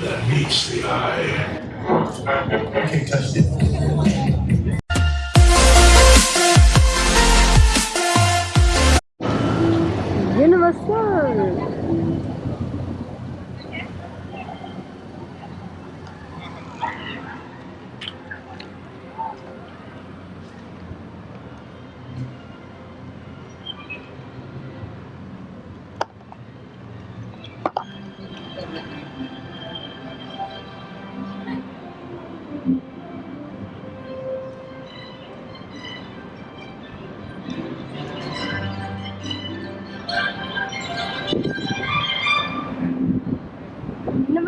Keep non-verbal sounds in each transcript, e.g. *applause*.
that meets the eye. *laughs* I Can't touch it.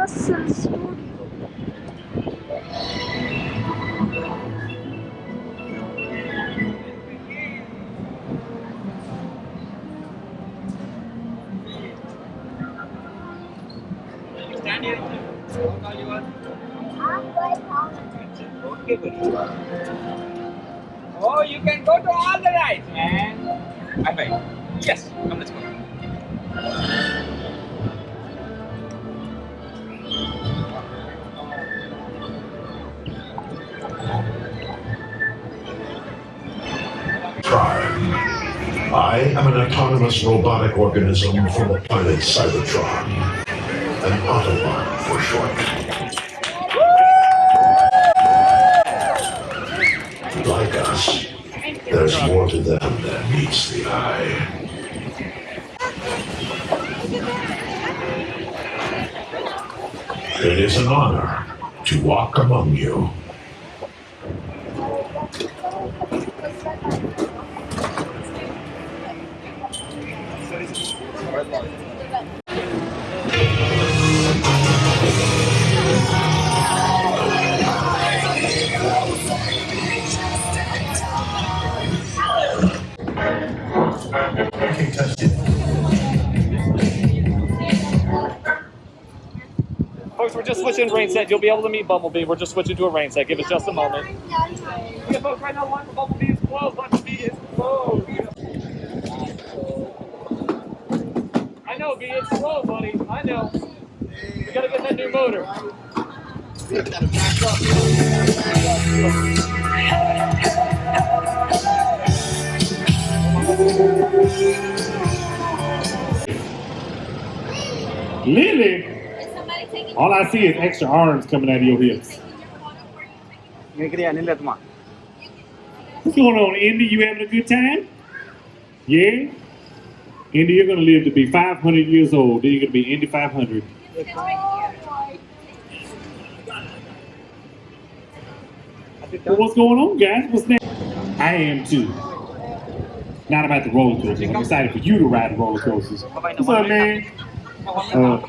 Okay, buddy. Oh, you can go to all the rides, man. High five. Yes, come, let's go. I am an autonomous robotic organism from the planet Cybertron. An Autobot for short. Like us, there's more to them than meets the eye. It is an honor to walk among you. Folks, we're just switching rain set. You'll be able to meet Bumblebee. We're just switching to a rain set. Give us just a moment. Yeah, folks, right now, line for Bumblebee is closed. Bumblebee is closed. I know, B. It's slow, buddy. I know. We gotta get that new motor. Lily, all I see is extra arms coming out of your hips. What's going on, Indy? You having a good time? Yeah? Indy, you're gonna live to be 500 years old. Then you're gonna be Indy 500. Well, what's going on, guys? What's next? I am too. Not about the roller coasters. I'm excited for you to ride the roller coasters. What's up, man? Uh,